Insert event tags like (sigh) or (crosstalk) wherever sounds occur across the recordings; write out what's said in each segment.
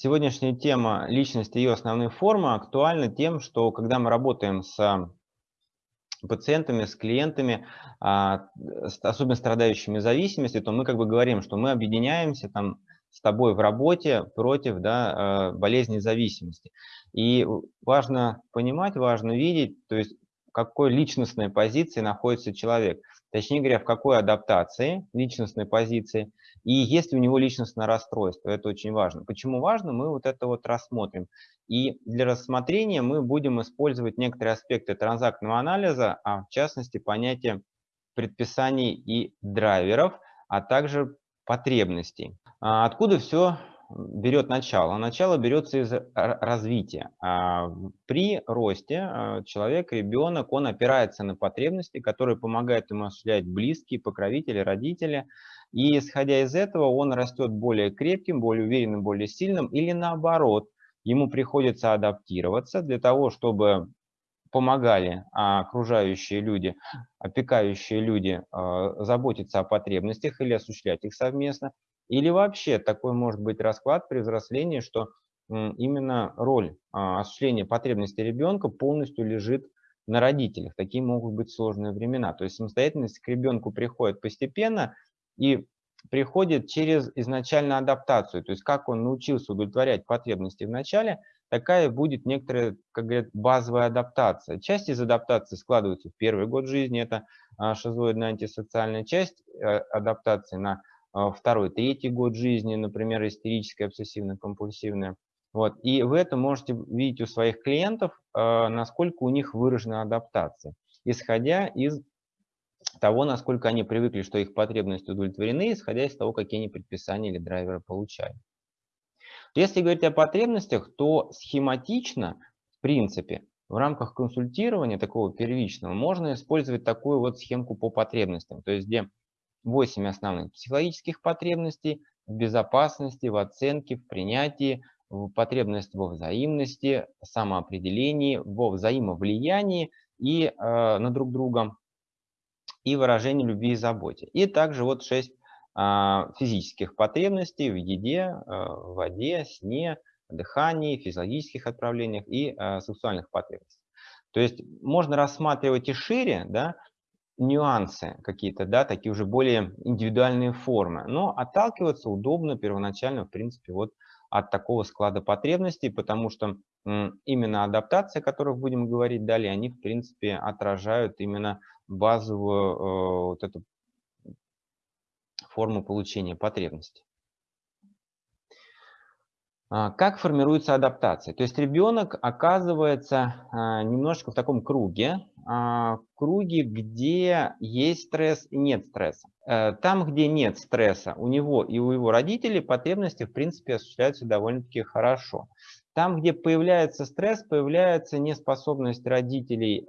Сегодняшняя тема личности и ее основные формы актуальна тем, что когда мы работаем с пациентами, с клиентами, а, особенно страдающими зависимостью, то мы как бы говорим, что мы объединяемся там с тобой в работе против да, э, болезни зависимости. И важно понимать, важно видеть, то есть в какой личностной позиции находится человек. Точнее говоря, в какой адаптации личностной позиции и есть ли у него личностное расстройство. Это очень важно. Почему важно, мы вот это вот рассмотрим. И для рассмотрения мы будем использовать некоторые аспекты транзактного анализа, а в частности понятие предписаний и драйверов, а также потребностей. А откуда все берет начало? Начало берется из развития. А при росте а, человек, ребенок, он опирается на потребности, которые помогают ему осуществлять близкие, покровители, родители. И исходя из этого он растет более крепким, более уверенным, более сильным или наоборот, ему приходится адаптироваться для того, чтобы помогали окружающие люди, опекающие люди заботиться о потребностях или осуществлять их совместно. Или вообще такой может быть расклад при взрослении, что именно роль а, осуществления потребностей ребенка полностью лежит на родителях. Такие могут быть сложные времена. То есть самостоятельность к ребенку приходит постепенно и приходит через изначальную адаптацию. То есть как он научился удовлетворять потребности в начале, такая будет некоторая, как говорят, базовая адаптация. Часть из адаптации складывается в первый год жизни, это а, шизоидная антисоциальная часть э, адаптации на второй, третий год жизни, например, истерическая, обсессивно-компульсивная. Вот. И вы это можете видеть у своих клиентов, а, насколько у них выражена адаптация, исходя из того, насколько они привыкли, что их потребности удовлетворены, исходя из того, какие они предписания или драйверы получают. Если говорить о потребностях, то схематично, в принципе, в рамках консультирования такого первичного можно использовать такую вот схемку по потребностям, то есть где 8 основных психологических потребностей в безопасности, в оценке, в принятии, в потребность во взаимности, самоопределении, во взаимовлиянии и э, на друг друга, и выражении любви и заботе. И также вот 6 э, а, физических потребностей в еде, э, в воде, сне, дыхании, физиологических отправлениях и э, сексуальных потребностях. То есть можно рассматривать и шире, да, нюансы какие-то, да, такие уже более индивидуальные формы. Но отталкиваться удобно первоначально, в принципе, вот от такого склада потребностей, потому что именно адаптации, о которых будем говорить далее, они, в принципе, отражают именно базовую э, вот эту форму получения потребностей. А, как формируется адаптация? То есть ребенок оказывается а, немножко в таком круге, а, круге, где есть стресс и нет стресса. Э, там, где нет стресса, у него и у его родителей потребности, в принципе, осуществляются довольно-таки хорошо. Там, где появляется стресс, появляется неспособность родителей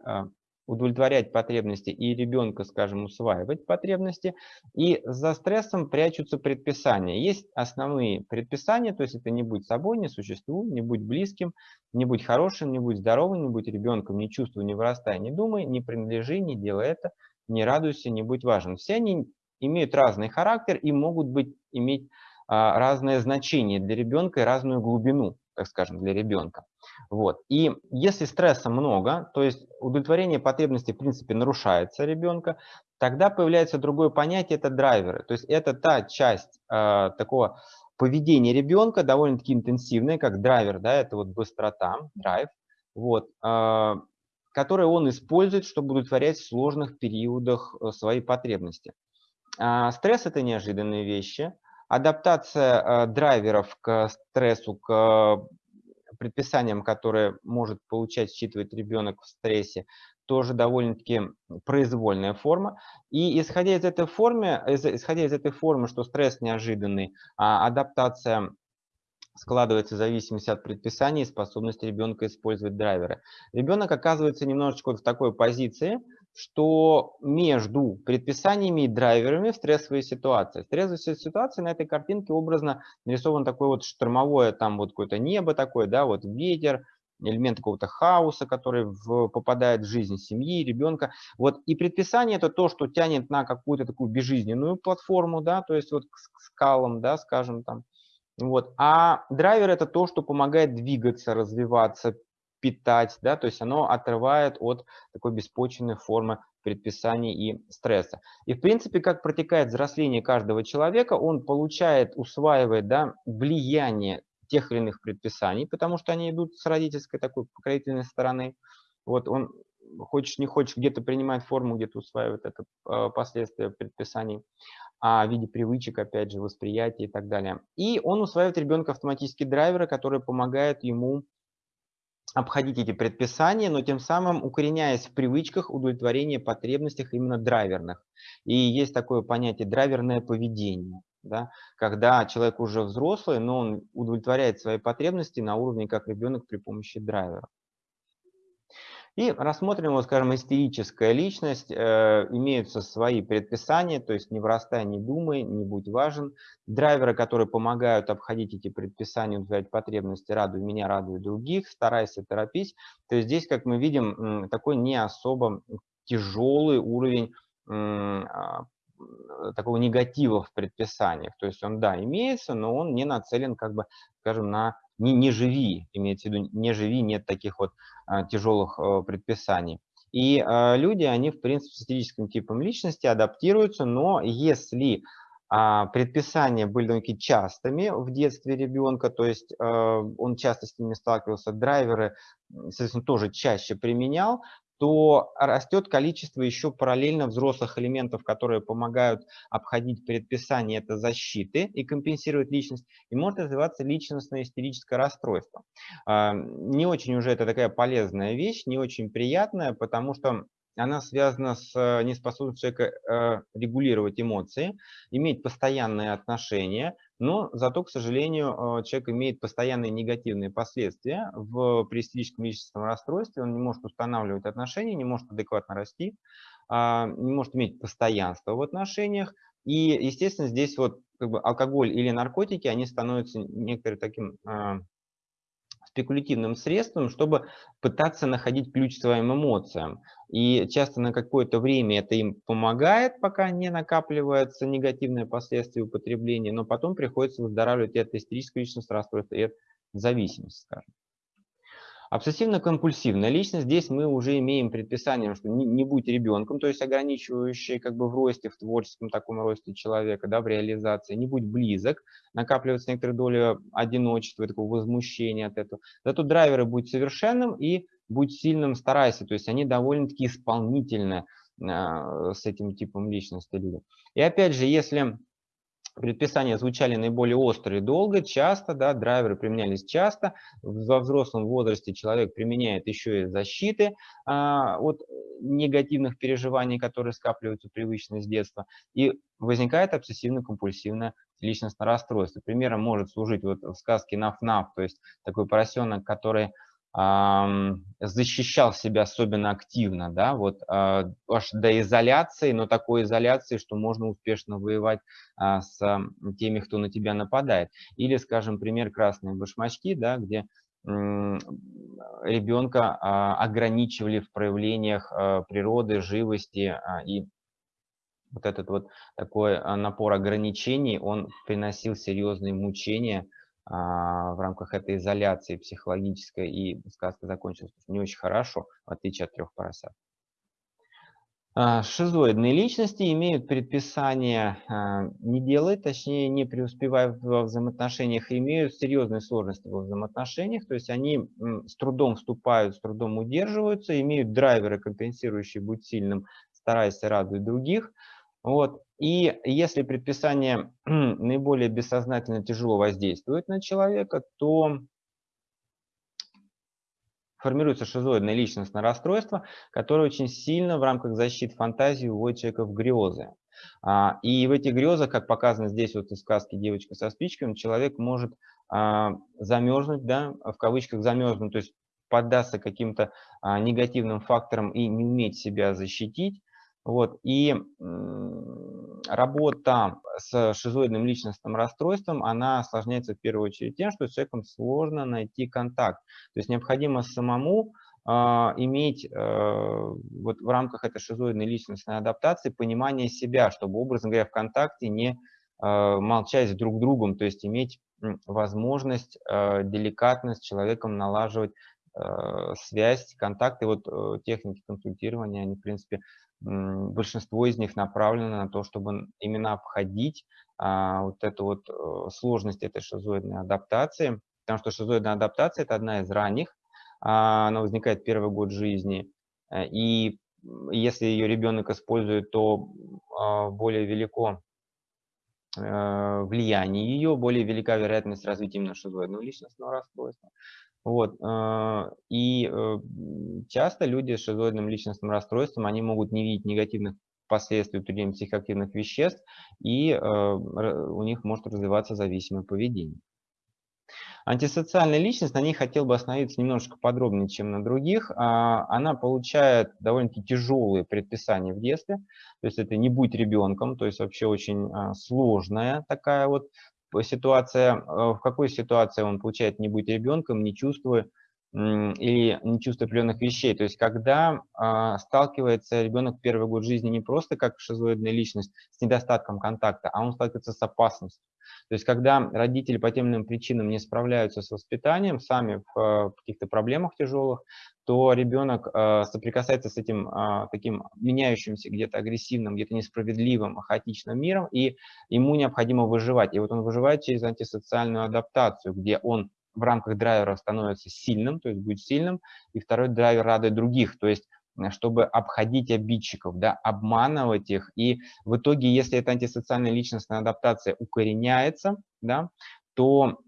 удовлетворять потребности и ребенка, скажем, усваивать потребности. И за стрессом прячутся предписания. Есть основные предписания, то есть это не будь собой, не существуй, не будь близким, не будь хорошим, не будь здоровым, не будь ребенком, не чувствуй, не вырастай, не думай, не принадлежи, не делай это, не радуйся, не будь важен. Все они имеют разный характер и могут быть, иметь а, разное значение для ребенка и разную глубину, так скажем, для ребенка. Вот. И если стресса много, то есть удовлетворение потребностей в принципе нарушается ребенка, тогда появляется другое понятие, это драйверы. То есть это та часть э, такого поведения ребенка, довольно-таки интенсивная, как драйвер, да, это вот быстрота, драйв, вот, э, который он использует, чтобы удовлетворять в сложных периодах э, свои потребности. Э, стресс – это неожиданные вещи. Адаптация э, драйверов к стрессу, к предписаниям, которые может получать, считывать ребенок в стрессе, тоже довольно-таки произвольная форма. И исходя из этой формы, исходя из этой формы, что стресс неожиданный, а адаптация складывается в зависимости от предписания и способности ребенка использовать драйверы. Ребенок оказывается немножечко в такой позиции, что между предписаниями и драйверами в стрессовой ситуации. В стрессовой ситуации на этой картинке образно нарисован такое вот штормовое, там вот какое-то небо такое, да, вот ветер, элемент какого-то хаоса, который в, попадает в жизнь семьи, ребенка. Вот и предписание это то, что тянет на какую-то такую безжизненную платформу, да, то есть вот к скалам, да, скажем там, Вот. А драйвер это то, что помогает двигаться, развиваться, питать, да, то есть оно отрывает от такой беспочвенной формы предписаний и стресса. И в принципе, как протекает взросление каждого человека, он получает, усваивает да, влияние тех или иных предписаний, потому что они идут с родительской такой покровительной стороны. Вот он, хочешь не хочешь, где-то принимает форму, где-то усваивает это э, последствия предписаний а, в виде привычек, опять же, восприятия и так далее. И он усваивает ребенка автоматические драйверы, которые помогают ему обходить эти предписания, но тем самым укореняясь в привычках удовлетворения потребностях именно драйверных. И есть такое понятие драйверное поведение. Да? Когда человек уже взрослый, но он удовлетворяет свои потребности на уровне как ребенок при помощи драйвера. И рассмотрим, вот, скажем, истерическая личность. Э, имеются свои предписания, то есть не вырастай, не думай, не будь важен. Драйверы, которые помогают обходить эти предписания, удовлетворять потребности, радуй меня, радуй других, старайся, торопись. То есть здесь, как мы видим, такой не особо тяжелый уровень а, такого негатива в предписаниях. То есть он, да, имеется, но он не нацелен, как бы, скажем, на не, не живи, имеется в виду, не живи, нет таких вот тяжелых а, предписаний. И а, люди, они, в принципе, с эстетическим типом личности адаптируются, но если а, предписания были довольно частыми в детстве ребенка, то есть а, он часто с ними сталкивался, драйверы, соответственно, тоже чаще применял, то растет количество еще параллельно взрослых элементов, которые помогают обходить предписание это защиты и компенсировать личность, и может развиваться личностное истерическое расстройство. А, не очень уже это такая полезная вещь, не очень приятная, потому что она связана с э, неспособностью человека э, регулировать эмоции, иметь постоянные отношения, но зато, к сожалению, э, человек имеет постоянные негативные последствия. В престижном личностном расстройстве, он не может устанавливать отношения, не может адекватно расти, а, не может иметь постоянство в отношениях, и, естественно, здесь вот как бы алкоголь или наркотики, они становятся некоторым таким спекулятивным средством, чтобы пытаться находить ключ своим эмоциям. И часто на какое-то время это им помогает, пока не накапливаются негативные последствия употребления, но потом приходится выздоравливать и от истерического личностного расстройства, и от зависимости, скажем. Обсессивно-компульсивная личность, здесь мы уже имеем предписание, что не, не будь ребенком, то есть ограничивающее как бы в росте, в творческом таком росте человека, да, в реализации, не будь близок, накапливается некоторая доля одиночества, такого возмущения от этого. Зато драйверы будь совершенным и будь сильным, старайся, то есть они довольно-таки исполнительны э, с этим типом личности люди. И опять же, если предписания звучали наиболее остро и долго, часто, да, драйверы применялись часто. Во взрослом возрасте человек применяет еще и защиты а, от негативных переживаний, которые скапливаются привычно с детства. И возникает обсессивно-компульсивное личностное расстройство. Примером может служить вот в сказке «Наф-Наф», то есть такой поросенок, который защищал себя особенно активно, да, вот а, аж до изоляции, но такой изоляции, что можно успешно воевать а, с теми, кто на тебя нападает. Или, скажем, пример красные башмачки, да, где ребенка а, ограничивали в проявлениях природы, живости и вот этот вот такой напор ограничений, он приносил серьезные мучения в рамках этой изоляции психологической, и сказка закончилась не очень хорошо, в отличие от трех поросят. А, шизоидные личности имеют предписание а, не делать, точнее не преуспевая во взаимоотношениях, имеют серьезные сложности во взаимоотношениях, то есть они с трудом вступают, с трудом удерживаются, имеют драйверы, компенсирующие «будь сильным, старайся радовать других», вот. И если предписание (clears throat) наиболее бессознательно тяжело воздействует на человека, то формируется шизоидное личностное расстройство, которое очень сильно в рамках защиты фантазии уводит человека в грезы. А, и в этих грезах, как показано здесь вот из сказки «Девочка со спичками», человек может а, замерзнуть, да, в кавычках замерзнуть, то есть поддаться каким-то а, негативным факторам и не уметь себя защитить, вот. И работа с шизоидным личностным расстройством, она осложняется в первую очередь тем, что с человеком сложно найти контакт. То есть необходимо самому э, иметь э, вот в рамках этой шизоидной личностной адаптации понимание себя, чтобы, образно говоря, в контакте не молчать с друг другом, то есть иметь возможность, деликатность с человеком налаживать связь, контакты. Вот техники консультирования, они, в принципе, большинство из них направлено на то, чтобы именно обходить а, вот эту вот э, сложность этой шизоидной адаптации, потому что шизоидная адаптация – это одна из ранних, а, она возникает первый год жизни, э, и если ее ребенок использует, то а, более велико э, влияние ее, более велика вероятность развития именно шизоидного личностного расстройства. Вот. Э, и э, часто люди с шизоидным личностным расстройством, они могут не видеть негативных последствий употребления психоактивных веществ, и э, у них может развиваться зависимое поведение. Антисоциальная личность, на ней хотел бы остановиться немножко подробнее, чем на других. А, она получает довольно-таки тяжелые предписания в детстве. То есть это не будь ребенком, то есть вообще очень сложная такая вот ситуация, э, в какой ситуации он получает не быть ребенком, не чувствуя или не чувствуя определенных вещей. То есть когда э, сталкивается ребенок в первый год жизни не просто как шизоидная личность с недостатком контакта, а он сталкивается с опасностью. То есть когда родители по тем или иным причинам не справляются с воспитанием, сами в э, каких-то проблемах тяжелых, то ребенок э, соприкасается с этим э, таким меняющимся, где-то агрессивным, где-то несправедливым, хаотичным миром, и ему необходимо выживать. И вот он выживает через антисоциальную адаптацию, где он в рамках драйвера становится сильным, то есть будет сильным, и второй драйвер радует других, то есть чтобы обходить обидчиков, да, обманывать их. И в итоге, если эта антисоциальная личностная адаптация укореняется, да, то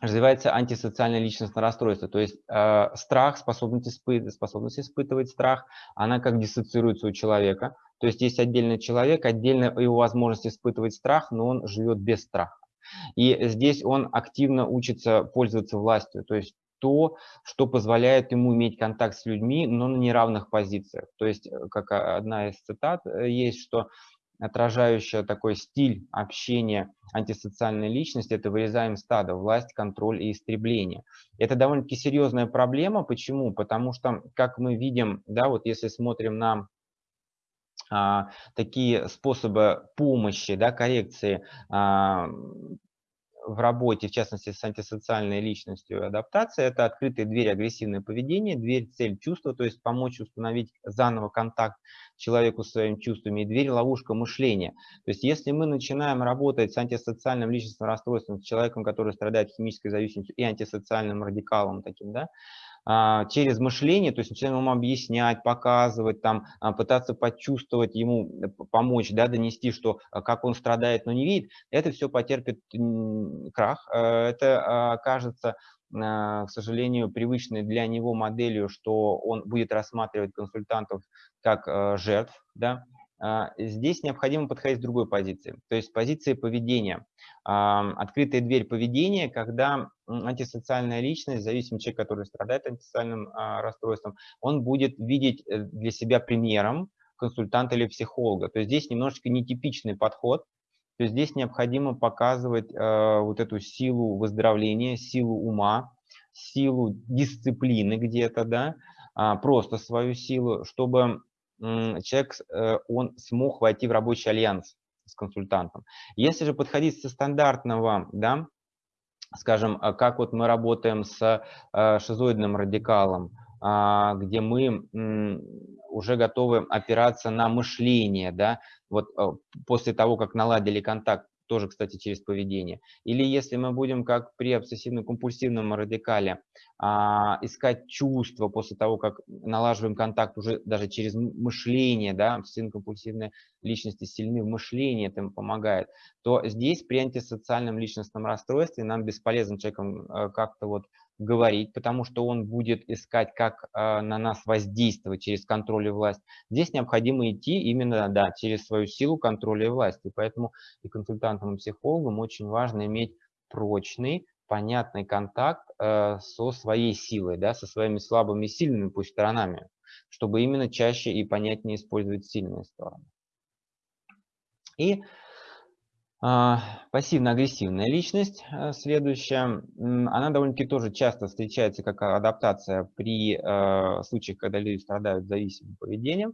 развивается антисоциальное личностное расстройство. То есть э, страх, способность, испы способность испытывать страх, она как диссоциируется у человека. То есть есть отдельный человек, отдельно его возможность испытывать страх, но он живет без страха. И здесь он активно учится пользоваться властью. То есть то, что позволяет ему иметь контакт с людьми, но на неравных позициях. То есть, э, как одна из цитат э, есть, что отражающая такой стиль общения антисоциальной личности, это вырезаем стадо, власть, контроль и истребление. Это довольно-таки серьезная проблема. Почему? Потому что, как мы видим, да, вот если смотрим на а, такие способы помощи, да, коррекции а, в работе, в частности, с антисоциальной личностью адаптации, это открытые двери агрессивное поведение, дверь цель чувства, то есть помочь установить заново контакт человеку с своими чувствами, и дверь ловушка мышления. То есть если мы начинаем работать с антисоциальным личностным расстройством, с человеком, который страдает химической зависимостью и антисоциальным радикалом таким, да, через мышление, то есть начинаем ему объяснять, показывать, там, а, пытаться почувствовать ему, э, помочь, да, донести, что а, как он страдает, но не видит, это все потерпит крах, э, это окажется к сожалению, привычной для него моделью, что он будет рассматривать консультантов как э, жертв, да, а, здесь необходимо подходить с другой позиции, то есть позиции поведения. Открытая дверь поведения, когда антисоциальная личность, зависимый человек, который страдает антисоциальным а, расстройством, он будет видеть э, для себя примером консультанта или психолога. То есть здесь немножечко нетипичный подход, то есть здесь необходимо показывать э, вот эту силу выздоровления, силу ума, силу дисциплины где-то, да, а, просто свою силу, чтобы человек, э, он смог войти в рабочий альянс с консультантом. Если же подходить со стандартного, да, скажем, а как вот мы работаем с э, шизоидным радикалом, а, где мы уже готовы опираться на мышление, да, вот э, после того, как наладили контакт тоже, кстати, через поведение. Или если мы будем, как при обсессивно-компульсивном радикале, а, искать чувства после того, как налаживаем контакт уже даже через мышление, да, обсессивно-компульсивные личности сильны в мышлении, это им помогает, то здесь при антисоциальном личностном расстройстве нам бесполезно человеком э, как-то вот говорить, потому что он будет искать, как э, на нас воздействовать через контроль и власть. Здесь необходимо идти именно да, через свою силу контроля и власти. Поэтому и консультантам, и психологам очень важно иметь прочный, понятный контакт э, со своей силой, да, со своими слабыми и сильными пусть сторонами, чтобы именно чаще и понятнее использовать сильные стороны. И пассивно-агрессивная личность, э, следующая, она довольно-таки тоже часто встречается как адаптация при э, случаях, когда люди страдают зависимым поведением,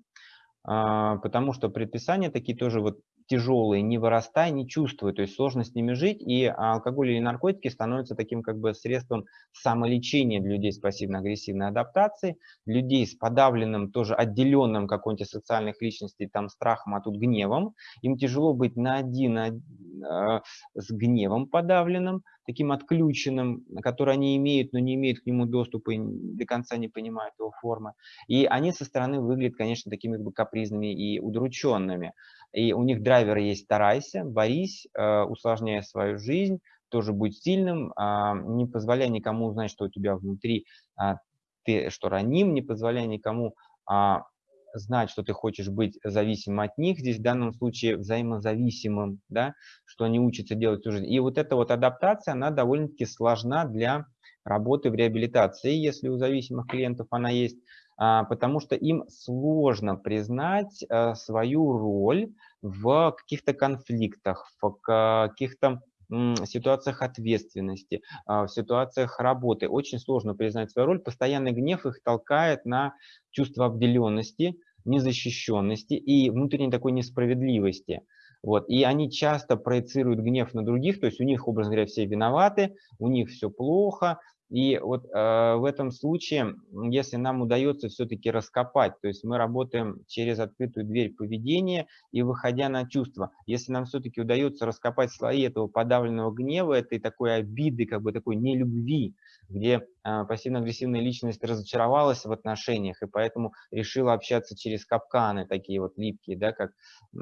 а, потому что предписания такие тоже вот тяжелые, не вырастай, не чувствуй, то есть сложно с ними жить, и алкоголь или наркотики становятся таким как бы средством самолечения для людей с пассивно-агрессивной адаптацией, людей с подавленным, тоже отделенным какой-нибудь социальных личностей, там, страхом, а тут гневом, им тяжело быть на один, с гневом подавленным, таким отключенным, который они имеют, но не имеют к нему доступа и до конца не понимают его формы. И они со стороны выглядят, конечно, такими как бы капризными и удрученными. И у них драйвер есть «старайся», «борись», э, усложняя свою жизнь, тоже будь сильным, а, не позволяй никому узнать, что у тебя внутри, а, ты что раним, не позволяй никому а, знать, что ты хочешь быть зависимым от них, здесь в данном случае взаимозависимым, да, что они учатся делать жизнь. И вот эта вот адаптация, она довольно-таки сложна для работы в реабилитации, если у зависимых клиентов она есть, а, потому что им сложно признать э, свою роль в каких-то конфликтах, в каких-то ситуациях ответственности, а, в ситуациях работы. Очень сложно признать свою роль. Постоянный гнев их толкает на чувство обделенности, незащищенности и внутренней такой несправедливости. Вот. И они часто проецируют гнев на других, то есть у них, образно говоря, все виноваты, у них все плохо, и вот э, в этом случае, если нам удается все-таки раскопать, то есть мы работаем через открытую дверь поведения и выходя на чувства, если нам все-таки удается раскопать слои этого подавленного гнева, этой такой обиды, как бы такой нелюбви, где э, пассивно-агрессивная личность разочаровалась в отношениях и поэтому решила общаться через капканы такие вот липкие, да, как э,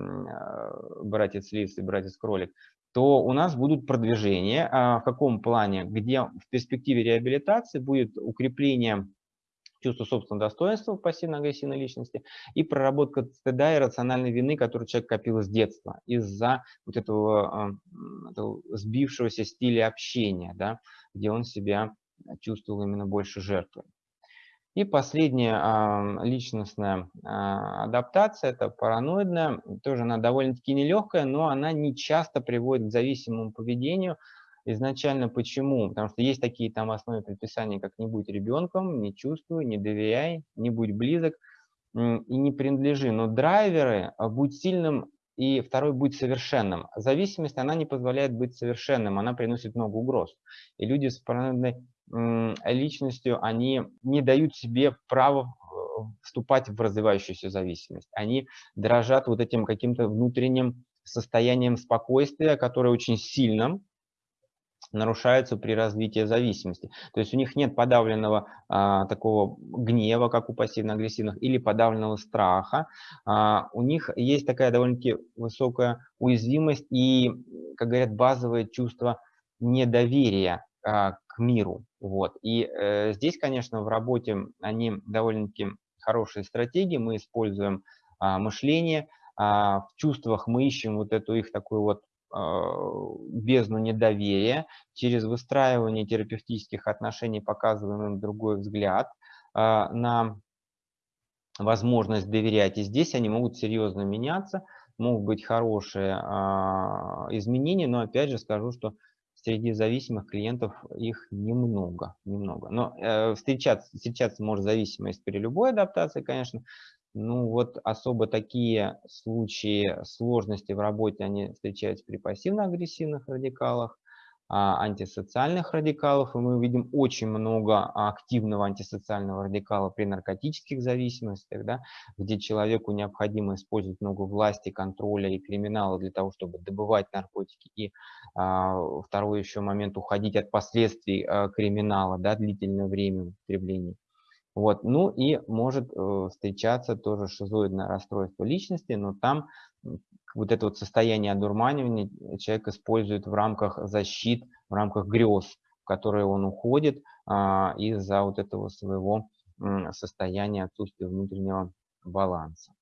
братец Лис и братец Кролик, то у нас будут продвижения. А, в каком плане? Где в перспективе реабилитации будет укрепление чувства собственного достоинства пассивно-агрессивной личности и проработка стыда и рациональной вины, которую человек копил с детства из-за вот этого, а, этого сбившегося стиля общения, да, где он себя чувствовал именно больше жертвой. И последняя личностная а, адаптация, это параноидная, тоже она довольно-таки нелегкая, но она не часто приводит к зависимому поведению. Изначально почему? Потому что есть такие там основные предписания, как не будь ребенком, не чувствуй, не доверяй, не будь близок и не принадлежи. Но драйверы, а, будь сильным и второй будь совершенным. Зависимость, она не позволяет быть совершенным, она приносит много угроз. И люди с параноидной личностью, они не дают себе права э, вступать в развивающуюся зависимость. Они дрожат вот этим каким-то внутренним состоянием спокойствия, которое очень сильно нарушается при развитии зависимости. То есть у них нет подавленного а, такого гнева, как у пассивно-агрессивных, или подавленного страха. А, у них есть такая довольно-таки высокая уязвимость и, как говорят, базовое чувство недоверия к миру. Вот. И э, здесь, конечно, в работе они довольно-таки хорошие стратегии. Мы используем а, мышление, а, в чувствах мы ищем вот эту их такую вот а, бездну недоверия. Через выстраивание терапевтических отношений показываем им другой взгляд а, на возможность доверять. И здесь они могут серьезно меняться, могут быть хорошие а, изменения, но опять же скажу, что среди зависимых клиентов их немного, немного. Но э, встречаться, встречаться может зависимость при любой адаптации, конечно. Ну вот особо такие случаи сложности в работе, они встречаются при пассивно-агрессивных радикалах. А, антисоциальных радикалов, и мы видим очень много активного антисоциального радикала при наркотических зависимостях, да, где человеку необходимо использовать много власти, контроля и криминала для того, чтобы добывать наркотики. И а, второй еще момент уходить от последствий а, криминала, да, длительное время употребления. Вот. Ну и может э, встречаться тоже шизоидное расстройство личности, но там вот это вот состояние одурманивания человек использует в рамках защит, в рамках грез, в которые он уходит а, из-за вот этого своего состояния отсутствия внутреннего баланса.